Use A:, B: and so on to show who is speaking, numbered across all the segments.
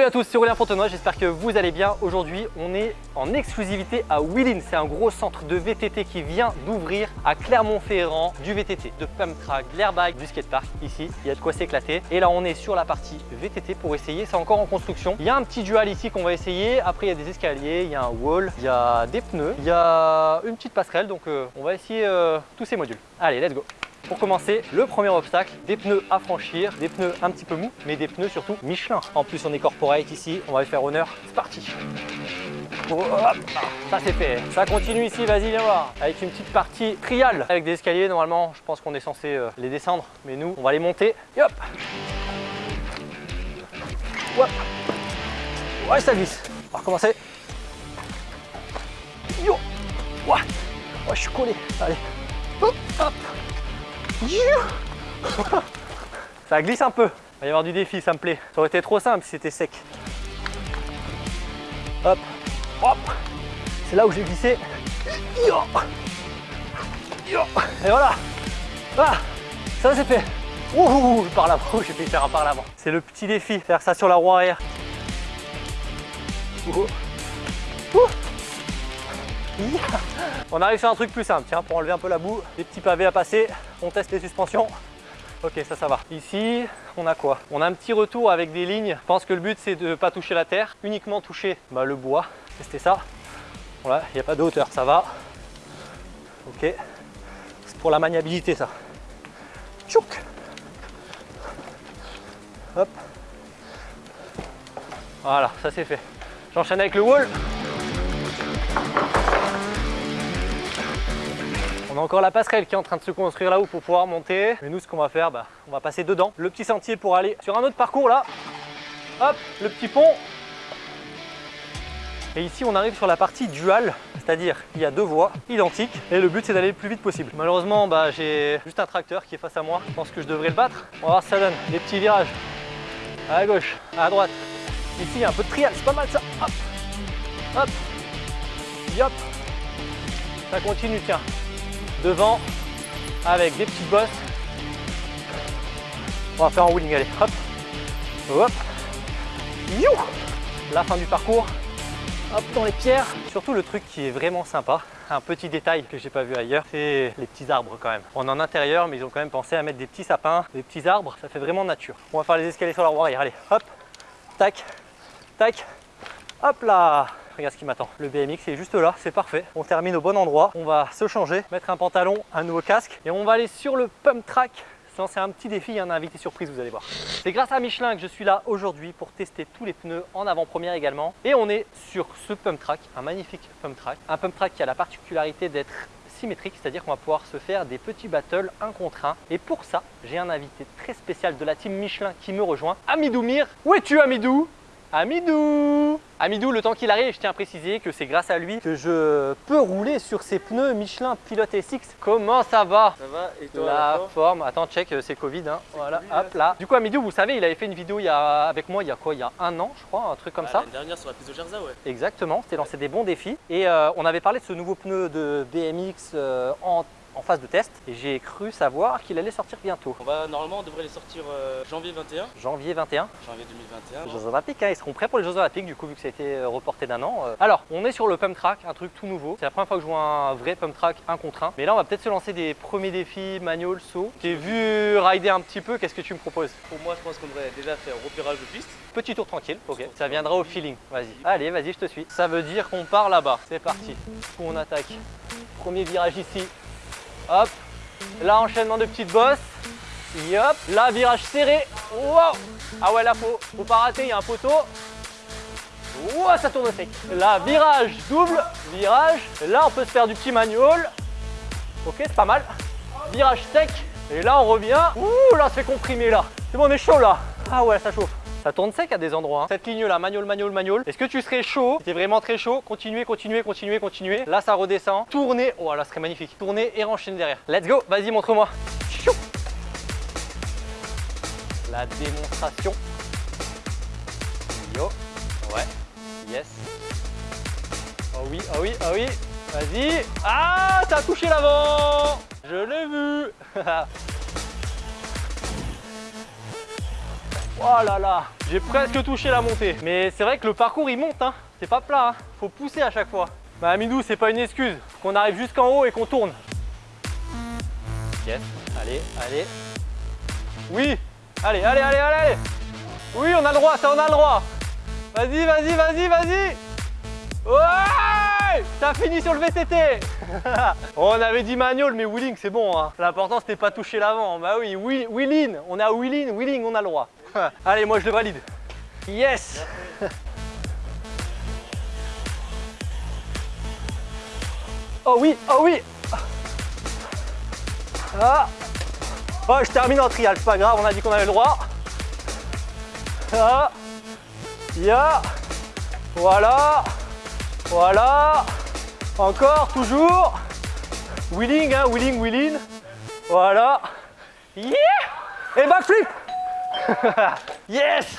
A: Salut à tous, c'est Aurélien Fontenoy, j'espère que vous allez bien. Aujourd'hui, on est en exclusivité à Willin. C'est un gros centre de VTT qui vient d'ouvrir à Clermont-Ferrand du VTT, de pump track, de l'airbag, du skatepark. Ici, il y a de quoi s'éclater. Et là, on est sur la partie VTT pour essayer. C'est encore en construction. Il y a un petit dual ici qu'on va essayer. Après, il y a des escaliers, il y a un wall, il y a des pneus, il y a une petite passerelle. Donc, euh, on va essayer euh, tous ces modules. Allez, let's go pour commencer, le premier obstacle, des pneus à franchir, des pneus un petit peu mous, mais des pneus surtout Michelin. En plus, on est corporate ici, on va y faire honneur. C'est parti Ça c'est fait. Ça continue ici, vas-y viens voir. Avec une petite partie trial, avec des escaliers. Normalement, je pense qu'on est censé euh, les descendre, mais nous, on va les monter. Et hop Ouais, ça glisse. On va recommencer. Yo Ouais, ouais je suis collé. Allez. Hop, hop. Ça glisse un peu. Il va y avoir du défi, ça me plaît. Ça aurait été trop simple si c'était sec. Hop, hop. C'est là où j'ai glissé. Et voilà. Ah, ça c'est fait. Ouh, par là j'ai fait faire un par l'avant. C'est le petit défi, faire ça sur la roue arrière. On arrive sur un truc plus simple, tiens, pour enlever un peu la boue, des petits pavés à passer, on teste les suspensions. Ok, ça, ça va. Ici, on a quoi? On a un petit retour avec des lignes. Je pense que le but, c'est de ne pas toucher la terre, uniquement toucher bah, le bois. Tester ça. Voilà, il n'y a pas de hauteur, ça va. Ok. C'est pour la maniabilité, ça. Tchouk Hop. Voilà, ça c'est fait. J'enchaîne avec le wall. On a encore la passerelle qui est en train de se construire là-haut pour pouvoir monter. Mais nous, ce qu'on va faire, bah, on va passer dedans. Le petit sentier pour aller sur un autre parcours là. Hop, le petit pont. Et ici, on arrive sur la partie dual, c'est-à-dire il y a deux voies identiques et le but c'est d'aller le plus vite possible. Malheureusement, bah, j'ai juste un tracteur qui est face à moi. Je pense que je devrais le battre. On va voir ce que ça donne. Des petits virages à gauche, à droite. Ici, il y a un peu de trial, c'est pas mal ça. Hop, hop, hop. Ça continue, tiens devant avec des petites bosses. On va faire un wheeling, allez, hop, hop, you La fin du parcours, hop, dans les pierres. Surtout le truc qui est vraiment sympa, un petit détail que j'ai pas vu ailleurs, c'est les petits arbres quand même. On est en intérieur, mais ils ont quand même pensé à mettre des petits sapins, des petits arbres, ça fait vraiment nature. On va faire les escaliers sur la roue arrière, allez, hop, tac, tac, hop là regarde ce qui m'attend. Le BMX est juste là, c'est parfait. On termine au bon endroit. On va se changer, mettre un pantalon, un nouveau casque et on va aller sur le pump track c'est un petit défi, il y a un invité surprise, vous allez voir. C'est grâce à Michelin que je suis là aujourd'hui pour tester tous les pneus en avant-première également. Et on est sur ce pump track, un magnifique pump track. Un pump track qui a la particularité d'être symétrique, c'est-à-dire qu'on va pouvoir se faire des petits battles un contre un. Et pour ça, j'ai un invité très spécial de la team Michelin qui me rejoint, Amidou Mir. Où es-tu Amidou? Amidou Amidou, le temps qu'il arrive, je tiens à préciser que c'est grâce à lui que je peux rouler sur ces pneus Michelin Pilot SX. Comment ça va?
B: Ça va et toi
A: La forme, attends, check, euh, c'est Covid. Hein. Voilà, hop là. Du coup, Amidou, vous savez, il avait fait une vidéo il y a, avec moi il y a quoi? Il y a un an, je crois, un truc comme ça.
B: L'année dernière sur la piste de Gerza, ouais.
A: Exactement, c'était lancé des bons défis. Et euh, on avait parlé de ce nouveau pneu de BMX euh, en en phase de test et j'ai cru savoir qu'il allait sortir bientôt.
B: On va, normalement, on devrait les sortir euh, janvier 21.
A: Janvier 21
B: Janvier 2021.
A: Les Jeux Olympiques, hein, ils seront prêts pour les Jeux Olympiques du coup vu que ça a été euh, reporté d'un an. Euh. Alors, on est sur le pump track, un truc tout nouveau. C'est la première fois que je vois un vrai pump track un contre un. Mais là, on va peut-être se lancer des premiers défis manual, saut. J'ai vu rider un petit peu, qu'est-ce que tu me proposes?
B: Pour moi, je pense qu'on devrait déjà faire repérage de piste.
A: Petit tour tranquille, ok. Ça viendra au feeling, vas-y. Allez, vas-y, je te suis. Ça veut dire qu'on part là-bas. C'est parti. On attaque. Premier virage ici. Hop, Là, enchaînement de petites bosses. Yop. Là, virage serré. Ah ouais, là, faut, faut pas rater, il y a un poteau. Wow, ça tourne sec. Là, virage double, virage. Là, on peut se faire du petit manual. Ok, c'est pas mal. Virage sec. Et là, on revient. Ouh, là, ça fait comprimer, là. C'est bon, on est chaud, là. Ah ouais, ça chauffe. Ça tourne sec à des endroits. Hein. Cette ligne là, manual, manual, manual. Est-ce que tu serais chaud? Si vraiment très chaud, continuez, continuez, continuez, continuez. Là, ça redescend. Tournez. Oh là, ce serait magnifique. Tournez et enchaînez derrière. Let's go. Vas-y, montre-moi. La démonstration. Yo. Ouais. Yes. Oh oui, oh oui, oh oui. Vas-y. Ah, t'as touché l'avant. Je l'ai vu. Oh là là, j'ai presque touché la montée. Mais c'est vrai que le parcours il monte, hein. c'est pas plat, hein. faut pousser à chaque fois. Bah Amidou, c'est pas une excuse, qu'on arrive jusqu'en haut et qu'on tourne. Yes, allez, allez. Oui, allez, allez, allez, allez. Oui, on a le droit, ça on a le droit. Vas-y, vas-y, vas-y, vas-y. Ouais T'as fini sur le VTT On avait dit manual, mais wheeling, c'est bon. Hein. L'important, c'était pas toucher l'avant. Bah oui, wheeling, on a wheeling, wheeling, on a le droit. Allez, moi, je le valide. Yes Oh oui, oh oui ah. Oh, je termine en trial, c'est pas grave, on a dit qu'on avait le droit. Ah. Ya. Voilà. Voilà. Encore, toujours. Wheeling, hein, wheeling, wheeling. Voilà. Yeah Et backflip Yes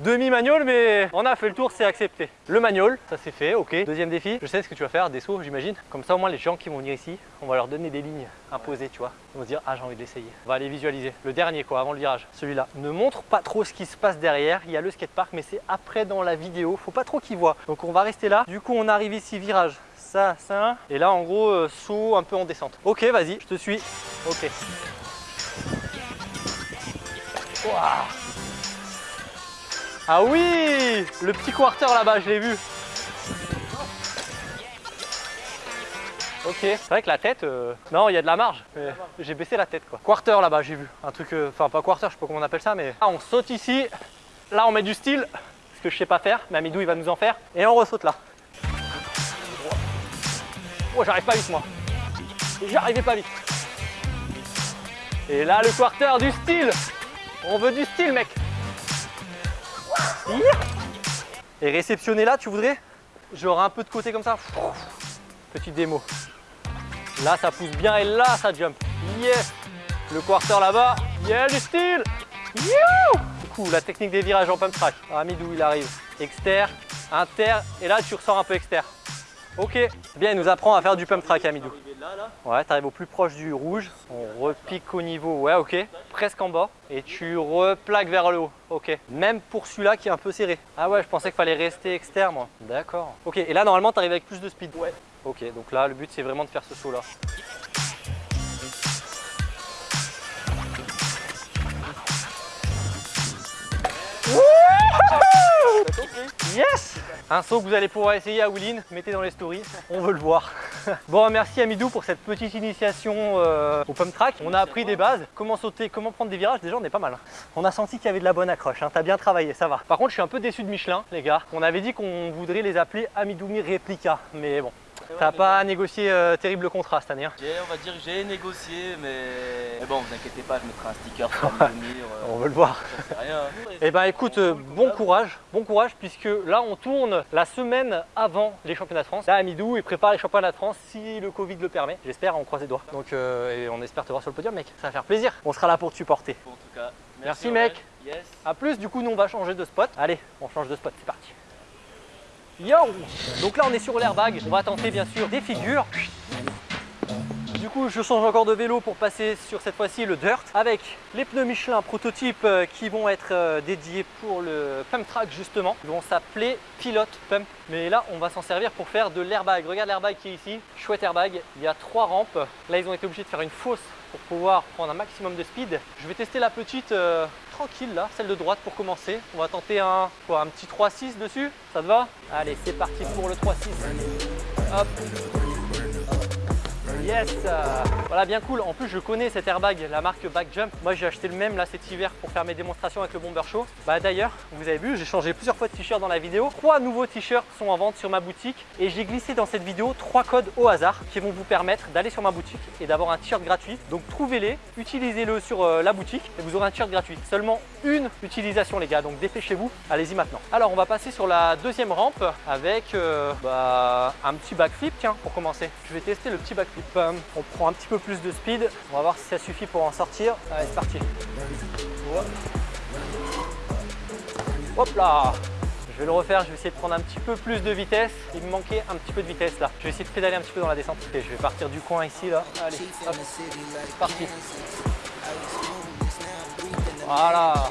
A: Demi-manual, mais on a fait le tour, c'est accepté. Le manual, ça c'est fait, ok. Deuxième défi, je sais ce que tu vas faire, des sauts, j'imagine. Comme ça, au moins, les gens qui vont venir ici, on va leur donner des lignes imposées, tu vois. Ils vont se dire, ah, j'ai envie de l'essayer. On va aller visualiser. Le dernier, quoi, avant le virage, celui-là. Ne montre pas trop ce qui se passe derrière. Il y a le skatepark, mais c'est après dans la vidéo. Faut pas trop qu'ils voient. Donc, on va rester là. Du coup, on arrive ici, virage. Ça, ça. Et là, en gros, euh, saut un peu en descente. Ok, vas-y, je te suis. Ok. Ah oui Le petit quarter là-bas, je l'ai vu. Ok, c'est vrai que la tête, euh, non, il y a de la marge. J'ai baissé la tête quoi. Quarter là-bas, j'ai vu. Un truc, euh, enfin pas quarter, je sais pas comment on appelle ça, mais. Ah, on saute ici. Là, on met du style, ce que je sais pas faire, mais Amidou il va nous en faire. Et on ressaute là. Oh, j'arrive pas vite moi. J'arrivais pas vite. Et là, le quarter du style. On veut du style, mec. Et réceptionner là, tu voudrais? Genre un peu de côté comme ça. Petite démo. Là, ça pousse bien et là, ça jump. Yes Le quarter là-bas. Yeah, du style Du coup, la technique des virages en pump track. Amidou, il arrive. Exter, inter, et là, tu ressors un peu exter. Ok. Bien, il nous apprend à faire du pump track, Amidou. Ouais, tu arrives au plus proche du rouge. On repique au niveau, ouais, ok. Presque en bas. Et tu replaques vers le haut. Ok. Même pour celui-là qui est un peu serré. Ah ouais, je pensais qu'il fallait rester externe, moi. D'accord. Ok, et là, normalement, tu arrives avec plus de speed. Ouais. Ok, donc là, le but, c'est vraiment de faire ce saut-là. Yes Un saut que vous allez pouvoir essayer à Willin, mettez dans les stories, on veut le voir. bon, merci Amidou pour cette petite initiation euh, au pump track. On a appris des bases, comment sauter, comment prendre des virages, déjà on est pas mal. On a senti qu'il y avait de la bonne accroche, hein. t'as bien travaillé, ça va. Par contre, je suis un peu déçu de Michelin, les gars. On avait dit qu'on voudrait les appeler Amidoumi Replica, mais bon, T'as pas négocié euh, terrible contrat cette année hein
B: On va dire que j'ai négocié, mais... bon, vous inquiétez pas, je mettrai un sticker sur le mur.
A: Euh, on veut le voir. rien. Eh ben écoute, euh, bon courage, bon courage, puisque là on tourne la semaine avant les championnats de France. Là, Amidou, il prépare les championnats de France si le Covid le permet. J'espère, on croise les doigts. Donc, et on espère te voir sur le podium, mec. Ça va faire plaisir. On sera là pour te supporter.
B: en tout cas,
A: merci, merci mec. Yes. A plus, du coup, nous on va changer de spot. Allez, on change de spot, c'est parti. Yo Donc là on est sur l'airbag, on va tenter bien sûr des figures. Du coup je change encore de vélo pour passer sur cette fois-ci le dirt avec les pneus Michelin prototypes euh, qui vont être euh, dédiés pour le pump track justement. Ils vont s'appeler Pilot Pump. Mais là on va s'en servir pour faire de l'airbag. Regarde l'airbag qui est ici, chouette airbag. Il y a trois rampes. Là ils ont été obligés de faire une fosse pour pouvoir prendre un maximum de speed. Je vais tester la petite euh, tranquille là, celle de droite pour commencer. On va tenter un, quoi, un petit 3-6 dessus, ça te va? Allez, c'est parti pour le 3-6. Hop Yes Voilà, bien cool. En plus, je connais cet airbag, la marque Backjump. Moi, j'ai acheté le même là cet hiver pour faire mes démonstrations avec le Bomber Show. Bah d'ailleurs, vous avez vu, j'ai changé plusieurs fois de t-shirt dans la vidéo. Trois nouveaux t-shirts sont en vente sur ma boutique et j'ai glissé dans cette vidéo trois codes au hasard qui vont vous permettre d'aller sur ma boutique et d'avoir un t-shirt gratuit. Donc trouvez-les, utilisez-le sur euh, la boutique et vous aurez un t-shirt gratuit. Seulement une utilisation les gars, donc dépêchez-vous, allez-y maintenant. Alors on va passer sur la deuxième rampe avec euh, bah, un petit backflip, tiens, pour commencer. Je vais tester le petit backflip on prend un petit peu plus de speed. On va voir si ça suffit pour en sortir. Allez, c'est parti. Hop là je vais le refaire, je vais essayer de prendre un petit peu plus de vitesse. Il me manquait un petit peu de vitesse là. Je vais essayer de pédaler un petit peu dans la descente. je vais partir du coin ici là. Allez, c'est parti. Voilà.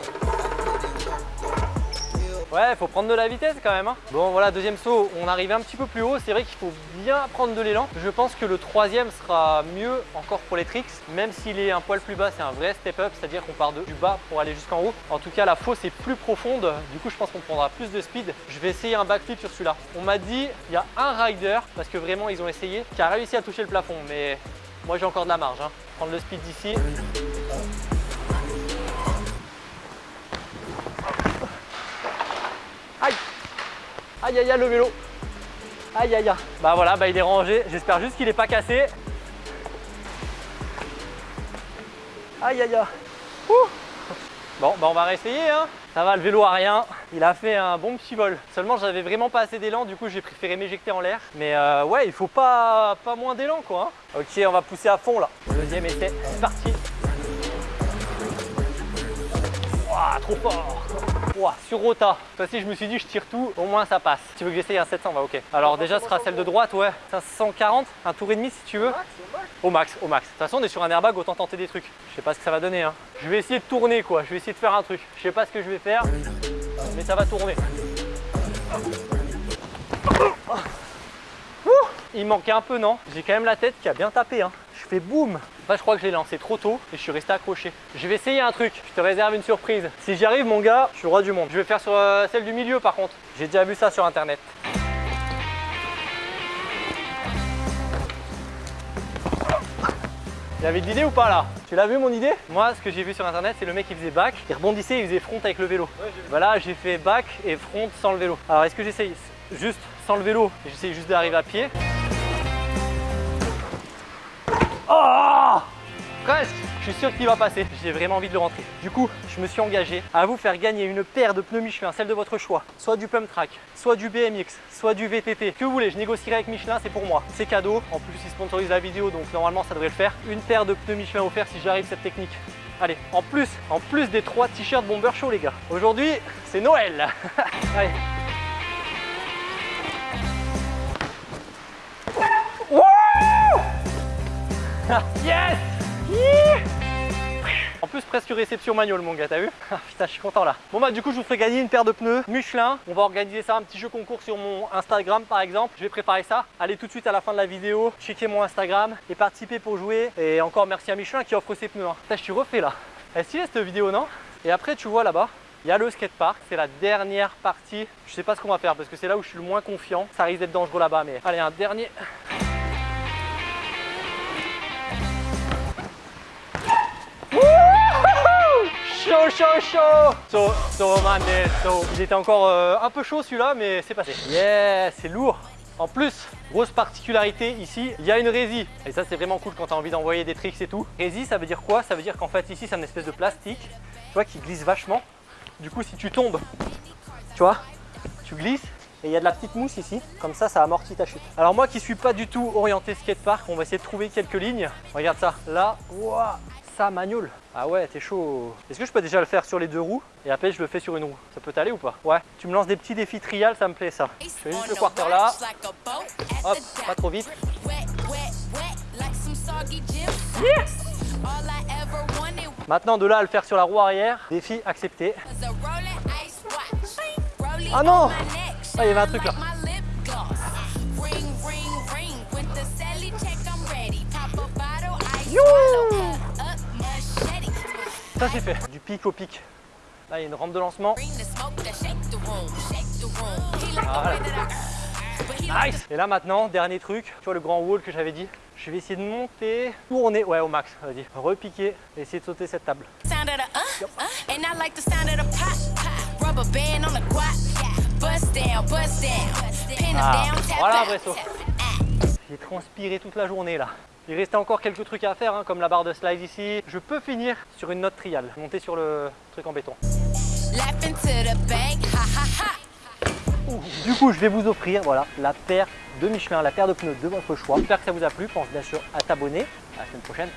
A: Ouais, faut prendre de la vitesse quand même. hein. Bon, voilà, deuxième saut, on arrive un petit peu plus haut. C'est vrai qu'il faut bien prendre de l'élan. Je pense que le troisième sera mieux encore pour les tricks, même s'il est un poil plus bas, c'est un vrai step up, c'est-à-dire qu'on part de, du bas pour aller jusqu'en haut. En tout cas, la fosse est plus profonde. Du coup, je pense qu'on prendra plus de speed. Je vais essayer un backflip sur celui-là. On m'a dit, il y a un rider, parce que vraiment, ils ont essayé, qui a réussi à toucher le plafond. Mais moi, j'ai encore de la marge. hein. Prendre le speed d'ici. Aïe aïe aïe le vélo Aïe aïe aïe Bah voilà, bah il est rangé. J'espère juste qu'il n'est pas cassé. Aïe aïe aïe Bon, bah on va réessayer hein. Ça va, le vélo a rien. Il a fait un bon petit vol. Seulement, j'avais vraiment pas assez d'élan, du coup, j'ai préféré m'éjecter en l'air. Mais euh, ouais, il faut pas, pas moins d'élan quoi. hein. Ok, on va pousser à fond là. Deuxième essai, c'est parti. Trop fort sur rota. Toi aussi, je me suis dit, je tire tout, au moins ça passe. Tu veux que j'essaye un 700 va ok. Alors déjà, ce sera celle de droite, ouais. 540, un tour et demi si tu veux. Au max, au max. De toute façon, on est sur un airbag, autant tenter des trucs. Je sais pas ce que ça va donner. Hein. Je vais essayer de tourner, quoi. Je vais essayer de faire un truc. Je sais pas ce que je vais faire, mais ça va tourner. Il manquait un peu, non? J'ai quand même la tête qui a bien tapé. Hein. Je fais boum Enfin, je crois que je l'ai lancé trop tôt et je suis resté accroché. Je vais essayer un truc. Je te réserve une surprise. Si j'y arrive, mon gars, je suis roi du monde. Je vais faire sur euh, celle du milieu, par contre. J'ai déjà vu ça sur Internet. Il avait de l'idée ou pas là? Tu l'as vu mon idée? Moi ce que j'ai vu sur internet c'est le mec qui faisait back, il rebondissait, il faisait front avec le vélo. Voilà j'ai fait back et front sans le vélo. Alors est-ce que j'essaye? Juste sans le vélo et j'essaye juste d'arriver à pied Presque Je suis sûr qu'il va passer. J'ai vraiment envie de le rentrer. Du coup, je me suis engagé à vous faire gagner une paire de pneus Michelin, celle de votre choix. Soit du pump track, soit du BMX, soit du VTT. Que vous voulez, je négocierai avec Michelin, c'est pour moi. C'est cadeau. En plus, ils sponsorisent la vidéo, donc normalement, ça devrait le faire. Une paire de pneus Michelin offert si j'arrive cette technique. Allez, en plus, en plus des trois t-shirts Bomber Show, les gars. Aujourd'hui, c'est Noël. Allez. Yes plus presque réception manual mon gars, t'as vu Ah, Putain, je suis content là. Bon bah du coup, je vous ferai gagner une paire de pneus Michelin. On va organiser ça, un petit jeu concours sur mon Instagram par exemple. Je vais préparer ça. Allez tout de suite à la fin de la vidéo, checker mon Instagram et participer pour jouer. Et encore merci à Michelin qui offre ses pneus. Hein. Je suis refait là. Elle est cette vidéo, non? Et après, tu vois là-bas, il y a le skatepark, c'est la dernière partie. Je sais pas ce qu'on va faire parce que c'est là où je suis le moins confiant. Ça risque d'être dangereux là-bas, mais allez, un dernier. Chaud, chaud, chaud So, so, man, eh, so. Il était encore euh, un peu chaud celui-là, mais c'est passé. Yeah, c'est lourd en plus, grosse particularité ici, il y a une résie. Et ça, c'est vraiment cool quand tu as envie d'envoyer des tricks et tout. Résie, ça veut dire quoi? Ça veut dire qu'en fait, ici, c'est une espèce de plastique, tu vois, qui glisse vachement. Du coup, si tu tombes, tu vois, tu glisses et il y a de la petite mousse ici, comme ça, ça amortit ta chute. Alors moi qui suis pas du tout orienté skatepark, on va essayer de trouver quelques lignes. Regarde ça, là, ouah, ça. Ah ouais, t'es chaud. Est-ce que je peux déjà le faire sur les deux roues et après je le fais sur une roue? Ça peut t'aller ou pas? Ouais, tu me lances des petits défis trial, ça me plaît ça. Je fais juste le quarter là, hop, pas trop vite. Yeah. Maintenant de là à le faire sur la roue arrière, défi accepté. Ah non! Ah il y avait un truc là. Youhou Ça c'est fait, du pic au pic. Là il y a une rampe de lancement. Voilà. Nice. Et là maintenant, dernier truc, tu vois le grand wall que j'avais dit? Je vais essayer de monter, tourner, ouais au max, vas-y, repiquer, et essayer de sauter cette table. Ah, voilà un vrai saut. J'ai transpiré toute la journée là. Il restait encore quelques trucs à faire, hein, comme la barre de slide ici. Je peux finir sur une note trial, monter sur le truc en béton. Du coup, je vais vous offrir voilà, la paire de Michelin, la paire de pneus de votre choix. J'espère que ça vous a plu. Pense bien sûr à t'abonner. À la semaine prochaine.